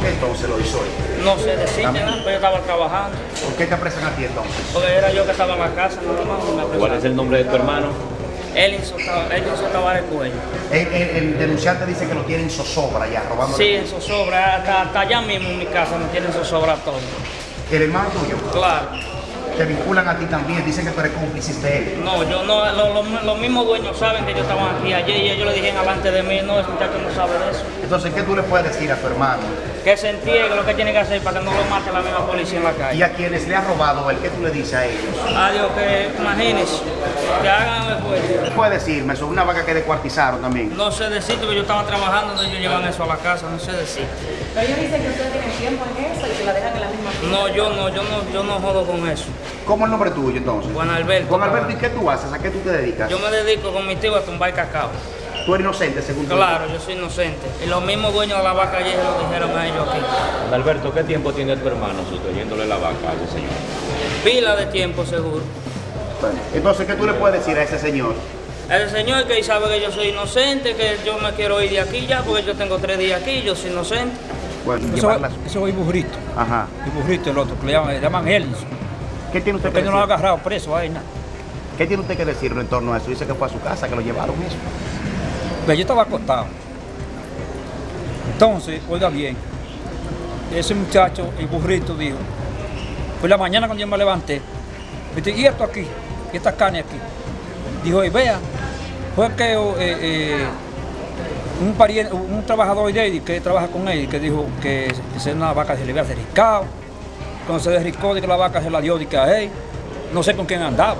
qué entonces lo hizo él? No sé decirte nada, pero yo estaba trabajando. ¿Por qué te apresan a ti entonces? Porque era yo que estaba en la casa, nada más. y me ¿Cuál es el nombre de tu hermano? Elinson Tava- Elinson Tavares Cuello. El, el- el denunciante dice que lo tienen zozobra ya, robando. Sí, en zozobra, hasta, hasta allá mismo en mi casa me tienen zozobra todo. El hermano tuyo, Claro. Te vinculan a ti también, dicen que tú eres cómplice de él. No, yo no, lo- lo- los mismos dueños saben que yo estaba aquí ayer y ellos le dijeron alante de mí, no, ese muchacho no sabe de eso. Entonces, ¿qué tú le puedes decir a tu hermano? Que se entierre lo que tiene que hacer para que no lo mate la misma policía en la Y calle. a quienes le ha robado, ¿el qué tú le dices a ellos? Adiós, que imagínense, que hagan el esfuerzo. ¿Qué puedes decirme sobre una vaca que descuartizaron también? No sé decirte que yo estaba trabajando donde ellos llevan eso a la casa, no sé decir. Pero ellos dicen que ustedes tienen tiempo en eso y que la dejan en la misma fila. No, yo no, yo no, yo no jodo con eso. ¿Cómo es el nombre tuyo entonces? Juan Alberto. Juan Alberto, ¿y qué tú haces? ¿A qué tú te dedicas? Yo me dedico con mi tío a tumbar cacao. Tú eres inocente, según tú. Claro, yo soy inocente. Y los mismos dueños de la vaca ayer se lo dijeron a ellos aquí. Alberto, ¿qué tiempo tiene tu hermano sustrayéndole la vaca a ese señor? Pila de tiempo seguro. Bueno, Entonces, ¿qué tú le puedes decir a ese señor? El señor que sabe que yo soy inocente, que yo me quiero ir de aquí ya, porque yo tengo tres días aquí, yo soy inocente. Bueno, Eso, eso es burrito, Ajá. el burrito el otro, que le llaman, le llaman Ellis. ¿Qué tiene usted que Porque no lo ha decir? agarrado preso ahí, nada. ¿Qué tiene usted que decir en torno a eso? Dice que fue a su casa, que lo llevaron mismo. Pero yo estaba acostado. Entonces, oiga bien, ese muchacho, el burrito, dijo, por la mañana cuando yo me levanté, me dice, y esto aquí, y esta carne aquí. Dijo, y vea, fue que eh, eh, un, pariente, un trabajador de él que trabaja con él, que dijo que, que una vaca se le había derricado. Cuando se derricó, de que la vaca se la dio de que a él. No sé con quién andaba.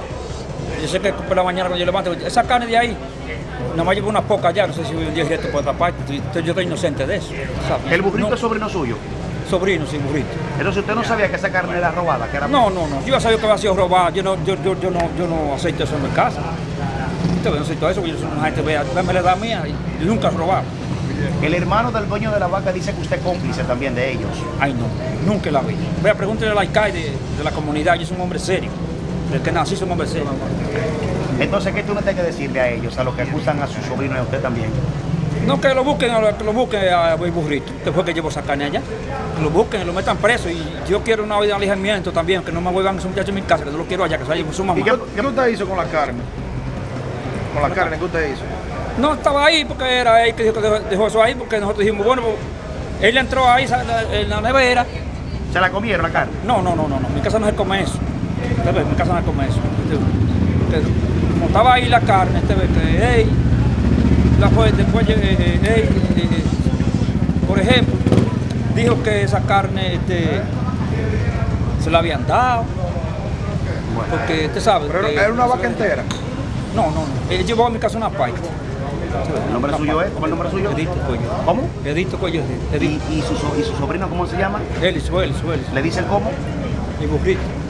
Yo sé que por la mañana cuando yo levanto, esa carne de ahí, nada más llevo una poca ya, no sé si voy un día directo por otra parte. Entonces, yo estoy inocente de eso. El burrito No, es sobrino suyo. Sobrino, sí, burrito. Entonces, ¿usted no sabía que esa carne era robada? Que era... No, no, no. Yo ya sabía que había sido robado. Yo no, yo, yo, yo no, yo no acepto eso en mi casa. Yo no acepto eso, porque yo soy una gente, vea, me la da mía y nunca he robado. El hermano del dueño de la vaca dice que usted es cómplice también de ellos. Ay, no, nunca la vi. Voy a preguntarle al alcalde de, de la comunidad, yo soy un hombre serio. Que nací. Entonces, ¿qué tú no tienes que decirle a ellos, a los que acusan a su sobrino y a usted también? No, que lo busquen, a lo- que lo busquen a burrito, después que llevo esa carne allá. Que lo busquen, lo metan preso. Y yo quiero una vida de alejamiento también, que no me vuelvan esos muchachos en mi casa, que no lo quiero allá, que se con su mamá. ¿Y qué, qué usted hizo con la carne? Con la carne, ¿qué usted hizo? No estaba ahí porque era él que dijo que dejó, eso ahí, porque nosotros dijimos, bueno, pues, él entró ahí en la nevera. ¿Se la comieron la carne? No, no, no, no, no, mi casa no se come eso. Usted ve, mi casa no come eso. Usted- usted- como estaba ahí la carne, usted ve que, hey, la fue, después, eh, eh, eh, por ejemplo, dijo que esa carne este, se la habían dado. Porque usted sabe. Pero que- era una vaca entera. No, no, no. Él llevó a mi casa una paita. ¿El nombre suyo es? ¿Cómo el nombre suyo? Edito Cuello. ¿Cómo? Edito Cuello. ¿Y, Edito. y su, so- ¿Y su sobrino cómo se llama? Él, Suel, Suel. ¿Le dicen cómo? Y burrito.